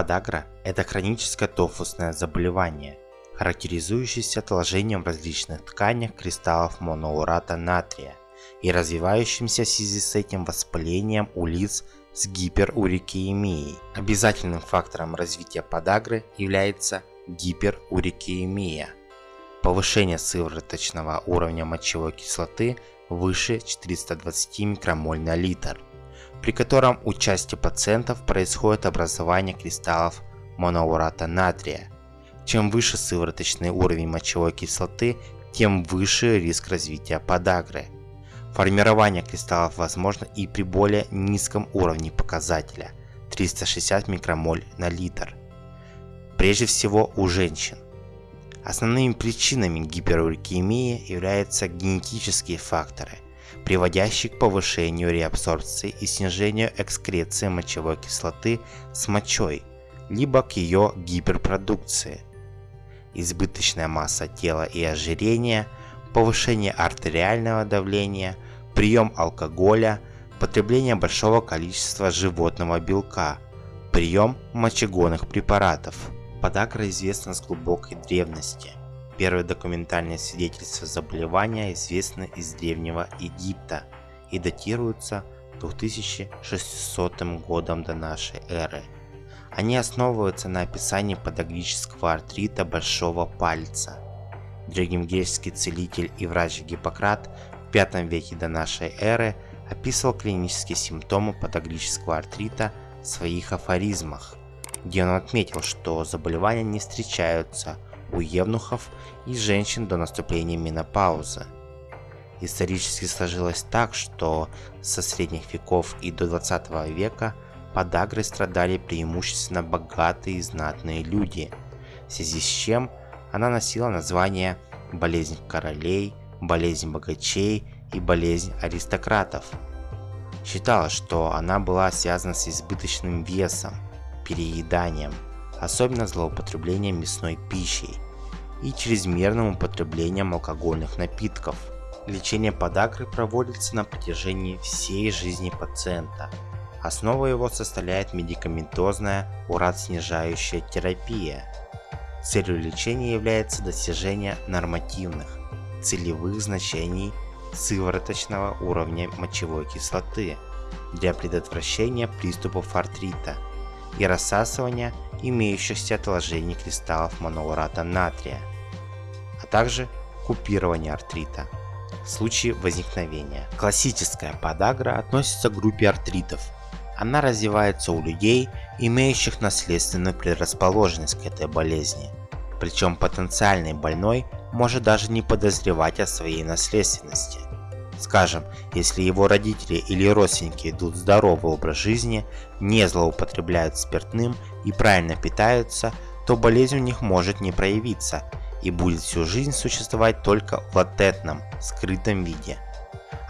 Подагра – это хроническое тофусное заболевание, характеризующееся отложением в различных тканях кристаллов моноурата натрия и развивающимся в связи с этим воспалением у лиц с гиперурикемией. Обязательным фактором развития подагры является гиперурикемия. Повышение сывороточного уровня мочевой кислоты выше 420 микромоль на литр, при котором у части пациентов происходит образование кристаллов моноурата натрия. Чем выше сывороточный уровень мочевой кислоты, тем выше риск развития подагры. Формирование кристаллов возможно и при более низком уровне показателя 360 микромоль на литр. Прежде всего у женщин. Основными причинами гиперурикемии являются генетические факторы, приводящие к повышению реабсорбции и снижению экскреции мочевой кислоты с мочой, либо к ее гиперпродукции. Избыточная масса тела и ожирение, повышение артериального давления, прием алкоголя, потребление большого количества животного белка, прием мочегонных препаратов – Подагра известна с глубокой древности. Первые документальные свидетельства заболевания известны из Древнего Египта и датируются 2600 годом до нашей эры. Они основываются на описании подагрического артрита большого пальца. Древнегреческий целитель и врач Гиппократ в V веке до нашей эры описывал клинические симптомы подагрического артрита в своих афоризмах где он отметил, что заболевания не встречаются у евнухов и женщин до наступления менопаузы. Исторически сложилось так, что со средних веков и до 20 века подагрой страдали преимущественно богатые и знатные люди, в связи с чем она носила название болезнь королей, болезнь богачей и болезнь аристократов. Считалось, что она была связана с избыточным весом, перееданием, особенно злоупотреблением мясной пищей и чрезмерным употреблением алкогольных напитков. Лечение подагры проводится на протяжении всей жизни пациента. Основой его составляет медикаментозная урат-снижающая терапия. Целью лечения является достижение нормативных, целевых значений сывороточного уровня мочевой кислоты для предотвращения приступов артрита – и рассасывания имеющихся отложений кристаллов моноурата натрия, а также купирование артрита в случае возникновения. Классическая подагра относится к группе артритов. Она развивается у людей, имеющих наследственную предрасположенность к этой болезни. Причем потенциальный больной может даже не подозревать о своей наследственности. Скажем, если его родители или родственники ведут здоровый образ жизни, не злоупотребляют спиртным и правильно питаются, то болезнь у них может не проявиться и будет всю жизнь существовать только в латентном, скрытом виде.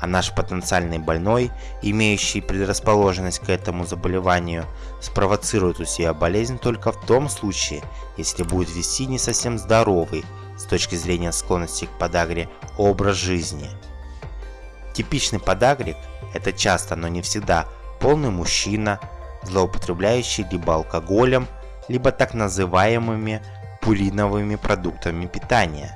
А наш потенциальный больной, имеющий предрасположенность к этому заболеванию, спровоцирует у себя болезнь только в том случае, если будет вести не совсем здоровый, с точки зрения склонности к подагре, образ жизни – Типичный подагрик – это часто, но не всегда, полный мужчина, злоупотребляющий либо алкоголем, либо так называемыми пуриновыми продуктами питания,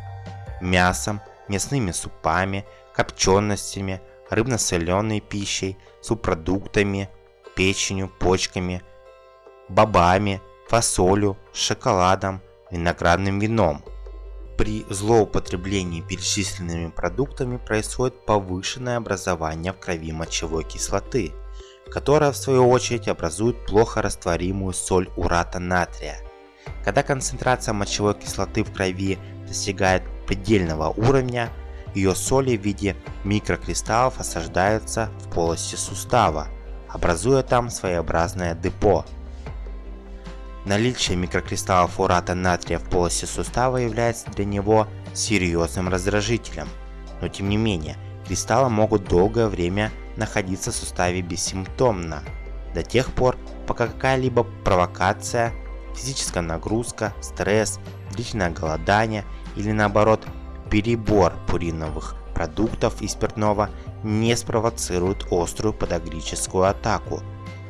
мясом, мясными супами, копченостями, рыбно-соленой пищей, субпродуктами, печенью, почками, бобами, фасолью, шоколадом, виноградным вином – при злоупотреблении перечисленными продуктами происходит повышенное образование в крови мочевой кислоты, которая в свою очередь образует плохо растворимую соль урата натрия. Когда концентрация мочевой кислоты в крови достигает предельного уровня, ее соли в виде микрокристаллов осаждаются в полости сустава, образуя там своеобразное депо, Наличие микрокристаллов урата натрия в полости сустава является для него серьезным раздражителем, но тем не менее, кристаллы могут долгое время находиться в суставе бессимптомно, до тех пор, пока какая-либо провокация, физическая нагрузка, стресс, длительное голодание или наоборот перебор пуриновых продуктов и спиртного не спровоцирует острую подагрическую атаку,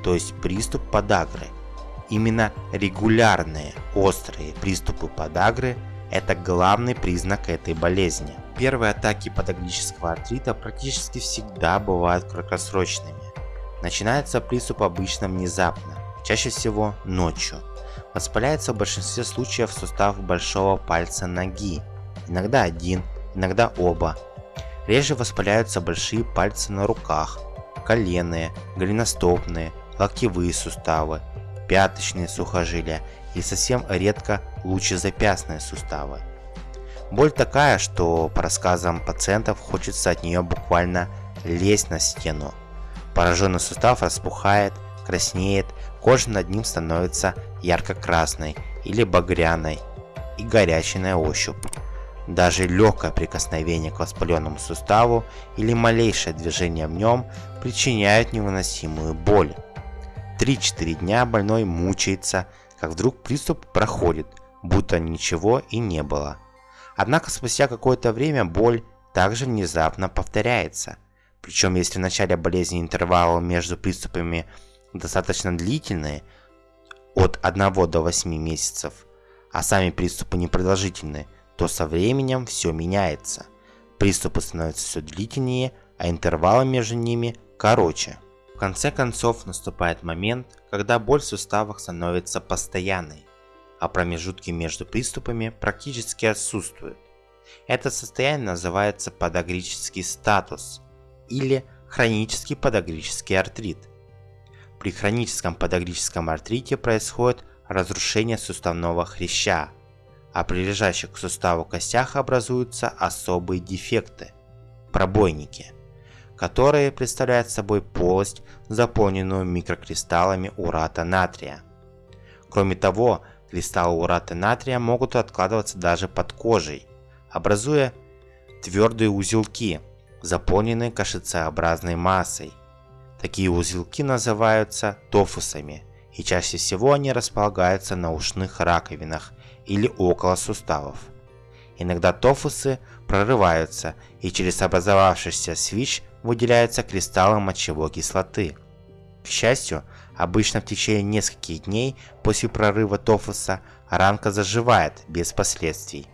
то есть приступ подагры – Именно регулярные острые приступы подагры – это главный признак этой болезни. Первые атаки подагрического артрита практически всегда бывают краткосрочными. Начинается приступ обычно внезапно, чаще всего ночью. Воспаляется в большинстве случаев сустав большого пальца ноги, иногда один, иногда оба. Реже воспаляются большие пальцы на руках, коленные, голеностопные, локтевые суставы, пяточные сухожилия и совсем редко лучезапястные суставы. Боль такая, что по рассказам пациентов хочется от нее буквально лезть на стену. Пораженный сустав распухает, краснеет, кожа над ним становится ярко-красной или багряной и горячей на ощупь. Даже легкое прикосновение к воспаленному суставу или малейшее движение в нем причиняют невыносимую боль. 3-4 дня больной мучается, как вдруг приступ проходит, будто ничего и не было. Однако спустя какое-то время боль также внезапно повторяется. Причем если в начале болезни интервалы между приступами достаточно длительные, от 1 до 8 месяцев, а сами приступы непродолжительные, то со временем все меняется. Приступы становятся все длительнее, а интервалы между ними короче. Конце концов наступает момент, когда боль в суставах становится постоянной, а промежутки между приступами практически отсутствуют. Это состояние называется подагрический статус или хронический подагрический артрит. При хроническом подагрическом артрите происходит разрушение суставного хряща, а при лежащих к суставу костях образуются особые дефекты – пробойники, которые представляют собой полость, заполненную микрокристаллами урата натрия. Кроме того, кристаллы урата натрия могут откладываться даже под кожей, образуя твердые узелки, заполненные кашицеобразной массой. Такие узелки называются тофусами, и чаще всего они располагаются на ушных раковинах или около суставов. Иногда тофусы прорываются и через образовавшийся свич выделяются кристаллы мочевой кислоты. К счастью, обычно в течение нескольких дней после прорыва тофуса ранка заживает без последствий.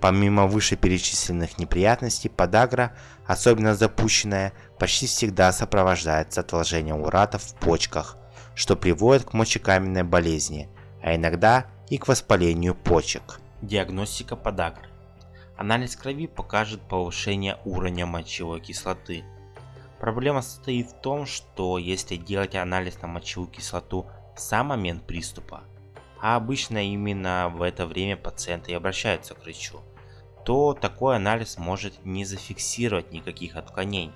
Помимо вышеперечисленных неприятностей, подагра, особенно запущенная, почти всегда сопровождается отложением урата в почках, что приводит к мочекаменной болезни, а иногда и к воспалению почек. Диагностика подагры. Анализ крови покажет повышение уровня мочевой кислоты. Проблема состоит в том, что если делать анализ на мочевую кислоту в сам момент приступа, а обычно именно в это время пациенты и обращаются к врачу, то такой анализ может не зафиксировать никаких отклонений.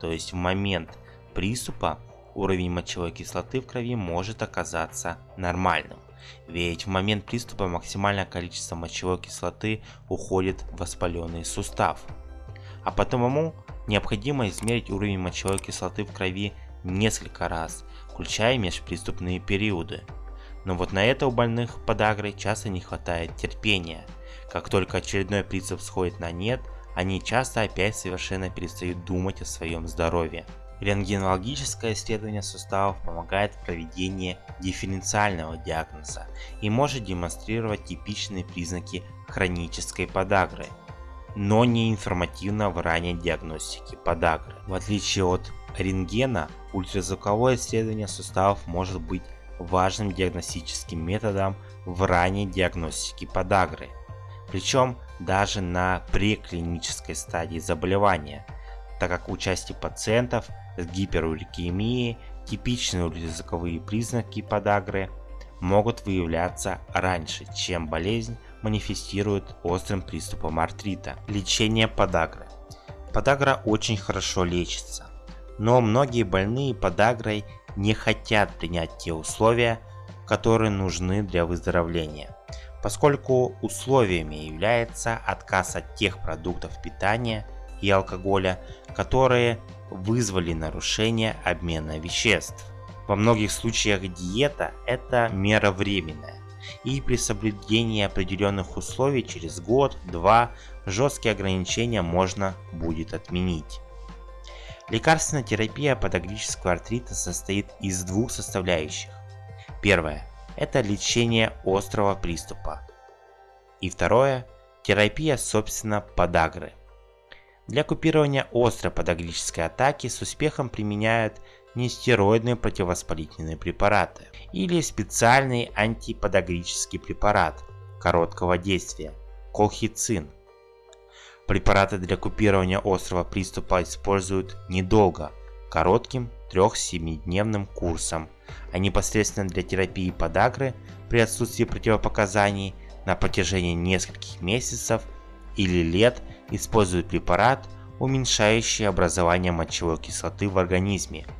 То есть в момент приступа уровень мочевой кислоты в крови может оказаться нормальным. Ведь в момент приступа максимальное количество мочевой кислоты уходит в воспаленный сустав. А потому необходимо измерить уровень мочевой кислоты в крови несколько раз, включая межприступные периоды. Но вот на это у больных подагрой часто не хватает терпения. Как только очередной приступ сходит на нет, они часто опять совершенно перестают думать о своем здоровье. Рентгенологическое исследование суставов помогает в проведении дифференциального диагноза и может демонстрировать типичные признаки хронической подагры, но не информативно в ранней диагностике подагры. В отличие от рентгена, ультразвуковое исследование суставов может быть важным диагностическим методом в ранней диагностике подагры, причем даже на преклинической стадии заболевания, так как у части пациентов с гиперурикемией типичные ультразвуковые признаки подагры могут выявляться раньше, чем болезнь манифестирует острым приступом артрита. Лечение подагры. Подагра очень хорошо лечится, но многие больные подагрой не хотят принять те условия, которые нужны для выздоровления, поскольку условиями является отказ от тех продуктов питания и алкоголя, которые вызвали нарушение обмена веществ. Во многих случаях диета – это мера временная, и при соблюдении определенных условий через год-два жесткие ограничения можно будет отменить. Лекарственная терапия подагрического артрита состоит из двух составляющих. Первое – это лечение острого приступа. И второе – терапия, собственно, подагры. Для купирования острой подагрической атаки с успехом применяют нестероидные противовоспалительные препараты или специальный антиподагрический препарат короткого действия – колхицин. Препараты для купирования острого приступа используют недолго, коротким 3-7-дневным курсом, а непосредственно для терапии подагры при отсутствии противопоказаний на протяжении нескольких месяцев или лет используют препарат, уменьшающий образование мочевой кислоты в организме –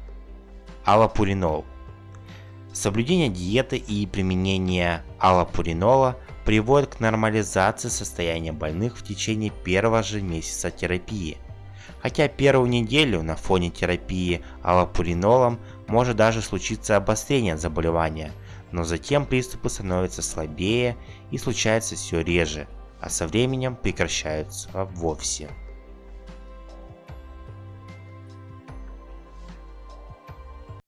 аллопуринол. Соблюдение диеты и применение аллопуринола приводит к нормализации состояния больных в течение первого же месяца терапии. Хотя первую неделю на фоне терапии аллопуринолом может даже случиться обострение заболевания, но затем приступы становятся слабее и случаются все реже, а со временем прекращаются вовсе.